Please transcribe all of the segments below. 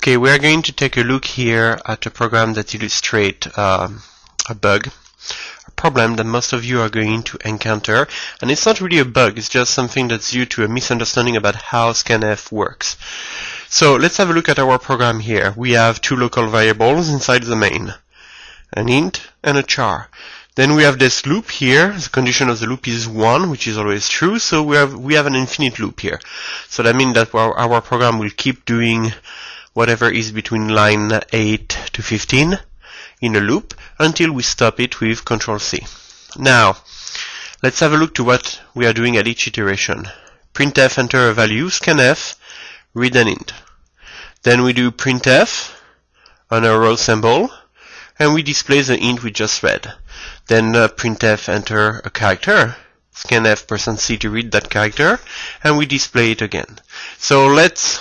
Okay, we are going to take a look here at a program that illustrates um, a bug, a problem that most of you are going to encounter. And it's not really a bug, it's just something that's due to a misunderstanding about how scanf works. So let's have a look at our program here. We have two local variables inside the main, an int and a char. Then we have this loop here. The condition of the loop is 1, which is always true. So we have we have an infinite loop here. So that means that our, our program will keep doing whatever is between line 8 to 15 in a loop until we stop it with Control C. Now, let's have a look to what we are doing at each iteration. printf enter a value, scanf, read an int. Then we do printf on a row symbol, and we display the int we just read. Then uh, printf enter a character, scanf percent %c to read that character, and we display it again. So let's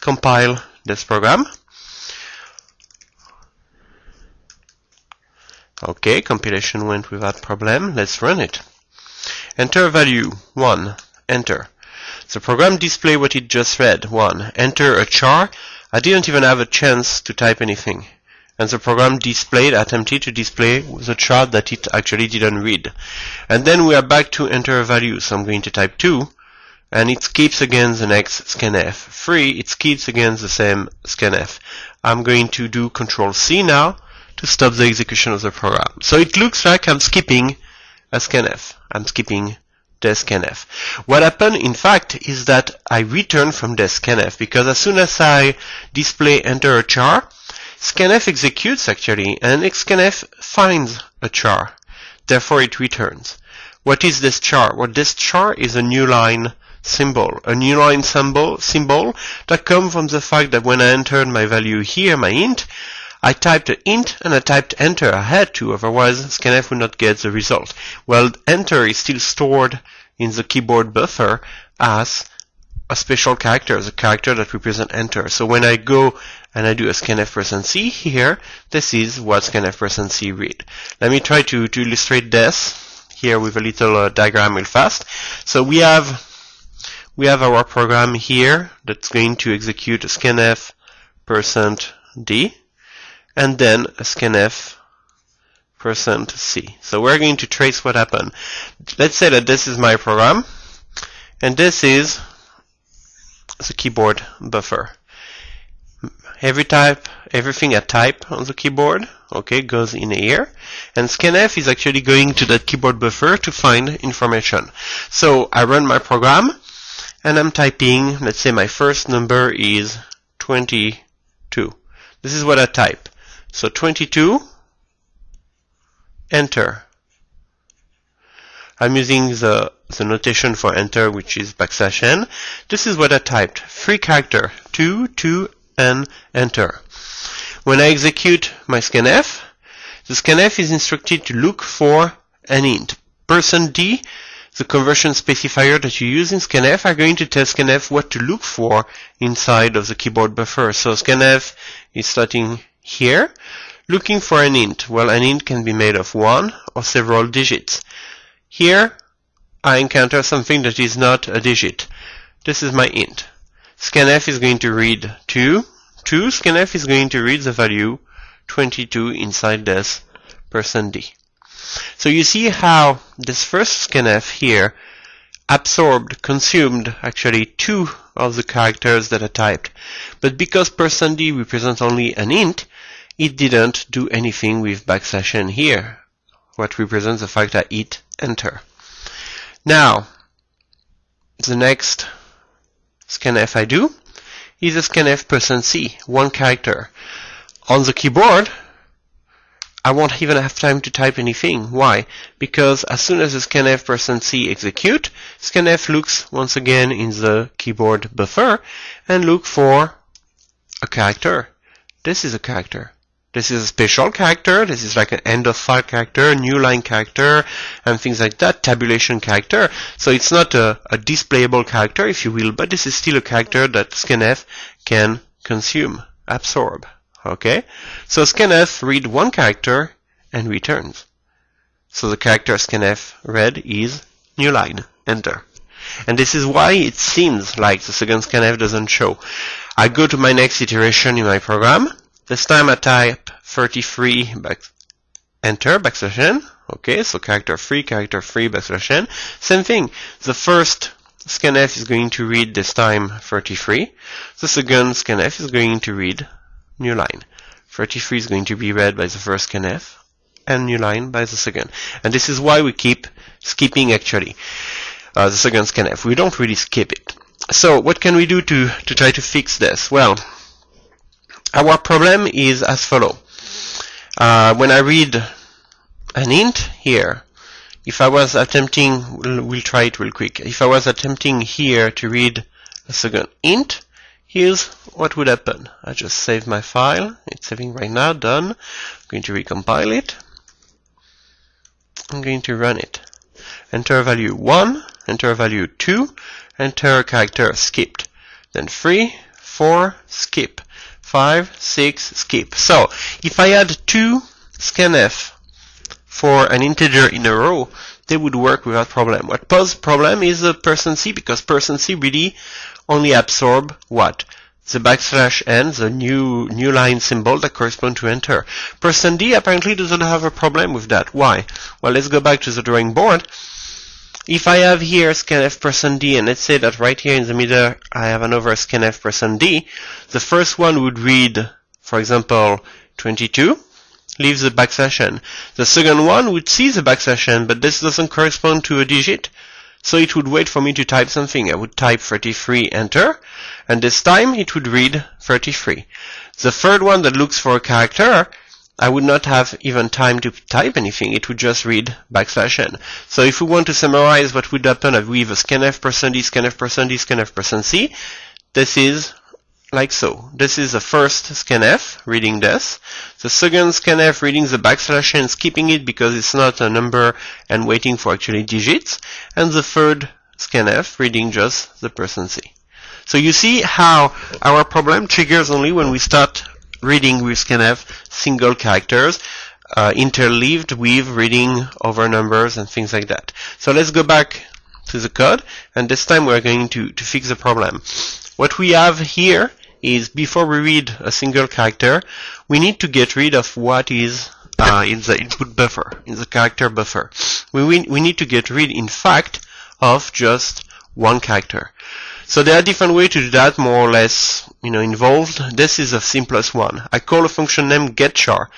compile this program. Okay, compilation went without problem. Let's run it. Enter value 1. Enter. The program display what it just read. 1. Enter a char. I didn't even have a chance to type anything and the program displayed attempted to display the chart that it actually didn't read. And then we are back to enter a value. So I'm going to type 2 and it skips again the next scanf. 3, it skips again the same scanf. I'm going to do Control C now to stop the execution of the program. So it looks like I'm skipping a scanf. I'm skipping the scanf. What happened in fact is that I return from the scanf because as soon as I display enter a char, scanf executes actually, and scanf finds a char. Therefore, it returns. What is this char? Well, this char is a new line symbol, a new line symbol, symbol that comes from the fact that when I entered my value here, my int, I typed an int and I typed enter. I had to, otherwise scanf would not get the result. Well, enter is still stored in the keyboard buffer as a special character, the character that represents enter. So when I go and I do a scanf percent %c here, this is what scanf percent %c read. Let me try to, to illustrate this here with a little uh, diagram real fast. So we have we have our program here that's going to execute a scanf percent %d and then a scanf percent %c. So we're going to trace what happened. Let's say that this is my program and this is the keyboard buffer. Every type, everything I type on the keyboard, okay, goes in here. And scanf is actually going to that keyboard buffer to find information. So I run my program, and I'm typing, let's say my first number is 22. This is what I type. So 22, enter. I'm using the, the notation for enter, which is backslash n. This is what I typed. Three character, 2, 2, and enter. When I execute my scanf, the scanf is instructed to look for an int. Percent D, the conversion specifier that you use in scanf, are going to tell scanf what to look for inside of the keyboard buffer. So scanf is starting here, looking for an int. Well, an int can be made of one or several digits. Here, I encounter something that is not a digit. This is my int. Scanf is going to read 2. 2. Scanf is going to read the value 22 inside this percent %d. So you see how this first scanf here absorbed, consumed actually two of the characters that are typed. But because percent %d represents only an int, it didn't do anything with backslash n here, what represents the fact that it enter. Now, the next scanf I do is a scanf percent %c, one character. On the keyboard, I won't even have time to type anything. Why? Because as soon as the scanf %c execute, scanf looks once again in the keyboard buffer and look for a character. This is a character. This is a special character. This is like an end of file character, new line character, and things like that, tabulation character. So it's not a, a displayable character, if you will, but this is still a character that scanf can consume, absorb. Okay? So scanf read one character and returns. So the character scanf read is new line, enter. And this is why it seems like the second scanf doesn't show. I go to my next iteration in my program. This time I type 33 back, enter backslash n. Okay, so character 3, character 3, backslash n. Same thing. The first scanf is going to read this time 33. The second scanf is going to read new line. 33 is going to be read by the first scanf and new line by the second. And this is why we keep skipping actually uh, the second scanf. We don't really skip it. So what can we do to, to try to fix this? Well, our problem is as follow. Uh, when I read an int here, if I was attempting, we'll, we'll try it real quick. If I was attempting here to read a second int, here's what would happen. I just save my file. It's saving right now, done. I'm going to recompile it. I'm going to run it. Enter value 1, enter value 2, enter character skipped. Then 3, 4, skip. 5, 6, skip. So, if I add two scanf for an integer in a row, they would work without problem. What poses problem is the percent C because percent C really only absorb what? The backslash n, the new new line symbol that correspond to enter. Percent D apparently doesn't have a problem with that. Why? Well, let's go back to the drawing board. If I have here scanf percent D, and let's say that right here in the middle I have another scanf percent D, the first one would read, for example, 22, leave the backslash n. The second one would see the backslash n, but this doesn't correspond to a digit, so it would wait for me to type something. I would type 33, enter, and this time it would read 33. The third one that looks for a character, I would not have even time to type anything. It would just read backslash n. So if we want to summarize what would happen if we have a scanf percent d, scanf percent d, scanf percent c, this is like so. This is the first scanf reading this. The second scanf reading the backslash and skipping it because it's not a number and waiting for actually digits. And the third scanf reading just the percent C. So you see how our problem triggers only when we start reading with scanf single characters uh, interleaved with reading over numbers and things like that. So let's go back to the code and this time we're going to, to fix the problem. What we have here is before we read a single character, we need to get rid of what is uh, in the input buffer, in the character buffer. We, we need to get rid, in fact, of just one character. So there are different ways to do that, more or less, you know, involved. This is the simplest one. I call a function named getchar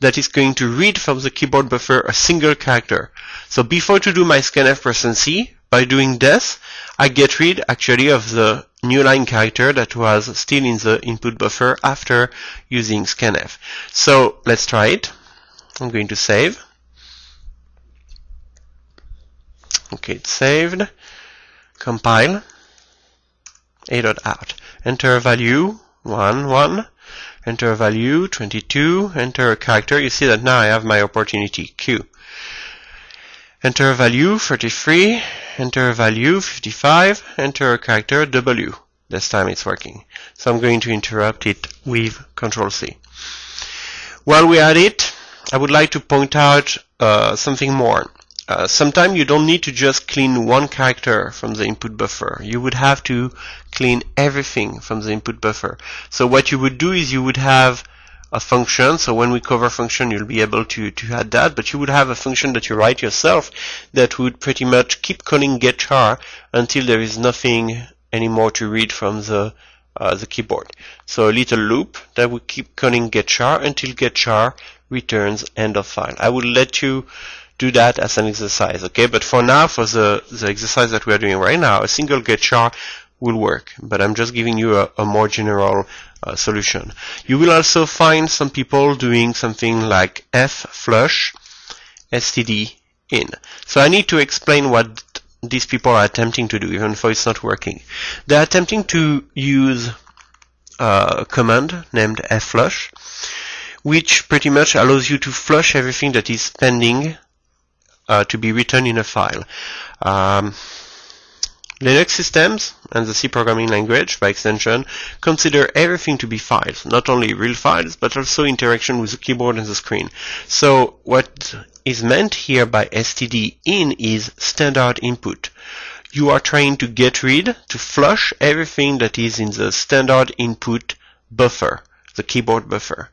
that is going to read from the keyboard buffer a single character. So before to do my scanf percent C, by doing this, I get rid actually of the new line character that was still in the input buffer after using scanf. So let's try it. I'm going to save. Okay, it's saved. Compile. A dot out. Enter value 1, 1. Enter value 22. Enter a character. You see that now I have my opportunity Q. Enter a value 33, enter a value 55, enter a character W. This time it's working. So I'm going to interrupt it with Control C. While we're at it, I would like to point out uh, something more. Uh, sometimes you don't need to just clean one character from the input buffer. You would have to clean everything from the input buffer. So what you would do is you would have a function. So when we cover function, you'll be able to, to add that, but you would have a function that you write yourself that would pretty much keep calling getchar until there is nothing anymore to read from the uh, the keyboard. So a little loop that would keep calling getchar until getchar returns end of file. I will let you do that as an exercise, okay? But for now, for the, the exercise that we are doing right now, a single getchar will work. But I'm just giving you a, a more general uh, solution. You will also find some people doing something like f flush std in. So I need to explain what these people are attempting to do, even though it's not working. They're attempting to use a command named fflush, which pretty much allows you to flush everything that is pending uh, to be written in a file. Um, Linux systems and the C programming language, by extension, consider everything to be files, not only real files, but also interaction with the keyboard and the screen. So what is meant here by std in is standard input. you are trying to get rid, to flush everything that is in the standard input buffer, the keyboard buffer.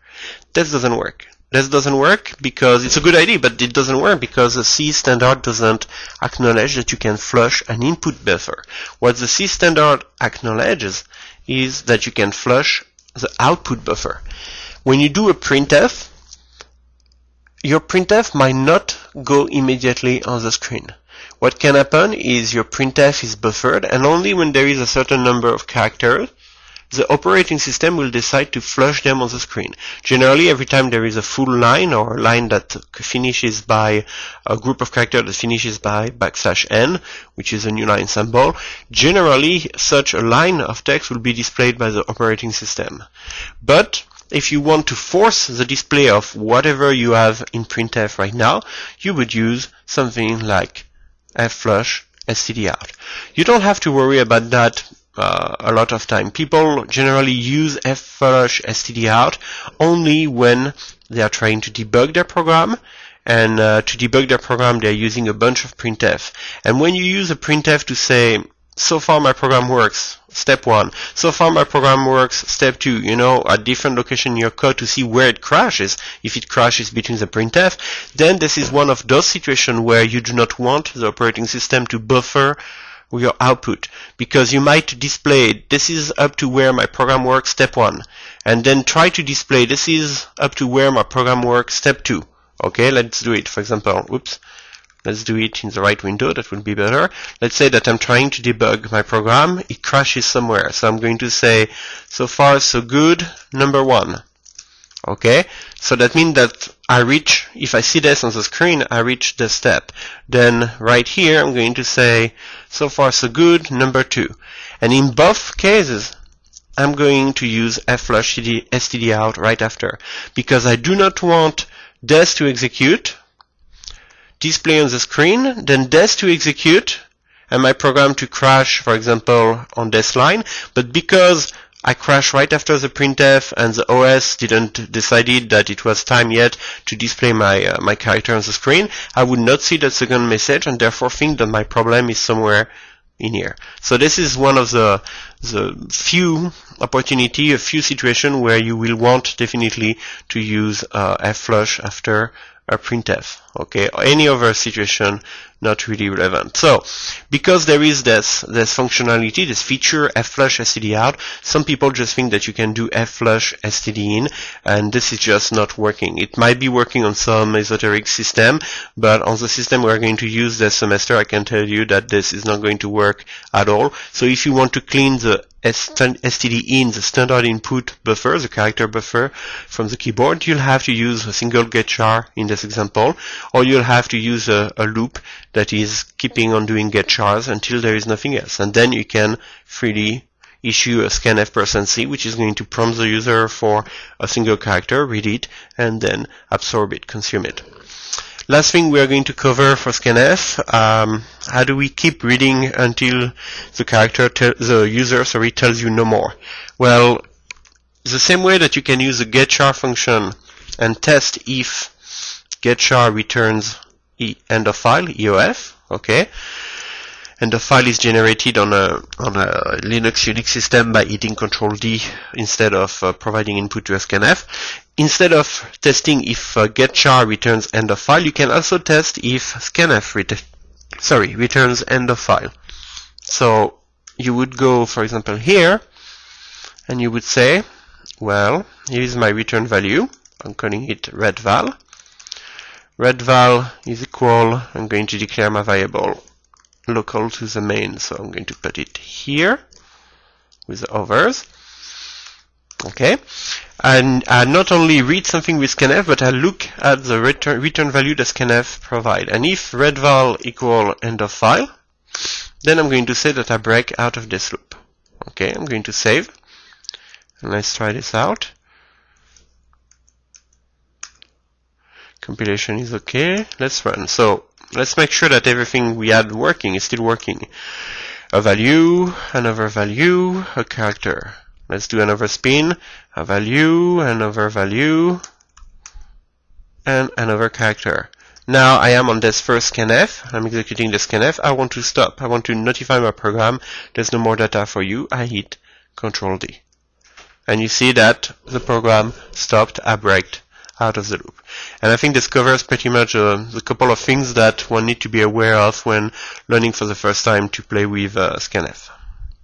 This doesn't work. This doesn't work because it's a good idea, but it doesn't work because the C standard doesn't acknowledge that you can flush an input buffer. What the C standard acknowledges is that you can flush the output buffer. When you do a printf, your printf might not go immediately on the screen. What can happen is your printf is buffered and only when there is a certain number of characters the operating system will decide to flush them on the screen. Generally, every time there is a full line or a line that finishes by a group of characters that finishes by backslash n, which is a new line symbol, generally such a line of text will be displayed by the operating system. But if you want to force the display of whatever you have in printf right now, you would use something like fflush stdout. You don't have to worry about that uh, a lot of time. People generally use fflush stdout only when they are trying to debug their program and uh, to debug their program they're using a bunch of printf. And when you use a printf to say so far my program works, step one. So far my program works, step two. You know, at different location in your code to see where it crashes. If it crashes between the printf, then this is one of those situations where you do not want the operating system to buffer your output because you might display this is up to where my program works step one. And then try to display this is up to where my program works step two. Okay let's do it. For example whoops. Let's do it in the right window, that would be better. Let's say that I'm trying to debug my program, it crashes somewhere. So I'm going to say, so far so good, number one. Okay, so that means that I reach, if I see this on the screen, I reach the step. Then right here, I'm going to say, so far so good, number two. And in both cases, I'm going to use fflush stdout right after because I do not want this to execute display on the screen, then this to execute, and my program to crash, for example, on this line. But because I crashed right after the printf and the OS didn't decided that it was time yet to display my uh, my character on the screen, I would not see that second message and therefore think that my problem is somewhere in here. So this is one of the the few opportunity, a few situation where you will want definitely to use uh, fflush after a printf okay? Any other situation not really relevant. So because there is this this functionality this feature fflush stdout some people just think that you can do fflush stdin and this is just not working. It might be working on some esoteric system but on the system we're going to use this semester I can tell you that this is not going to work at all. So if you want to clean the std in the standard input buffer, the character buffer from the keyboard, you'll have to use a single get char in this example, or you'll have to use a, a loop that is keeping on doing get chars until there is nothing else. And then you can freely issue a scanf percent %c, which is going to prompt the user for a single character, read it, and then absorb it, consume it. Last thing we are going to cover for scanf, um, how do we keep reading until the character, the user, sorry, tells you no more? Well, the same way that you can use the getChar function and test if getChar returns e end of file, EOF, okay? And the file is generated on a on a Linux Unix system by hitting Control D instead of uh, providing input to scanf instead of testing if uh, getChar returns end of file, you can also test if scanf ret sorry returns end of file. So you would go, for example, here, and you would say, well, here is my return value. I'm calling it retval. Retval is equal. I'm going to declare my variable local to the main, so I'm going to put it here with the others. Okay, and I not only read something with scanf, but I look at the return, return value that scanf provide. And if retval equal end of file, then I'm going to say that I break out of this loop. Okay, I'm going to save. And let's try this out. Compilation is okay. Let's run. So let's make sure that everything we had working is still working. A value, another value, a character. Let's do another spin, a value, another value, and another character. Now I am on this first scanf. I'm executing the scanf. I want to stop. I want to notify my program there's no more data for you. I hit Control D. And you see that the program stopped, braked out of the loop. And I think this covers pretty much uh, the couple of things that one need to be aware of when learning for the first time to play with uh, scanf.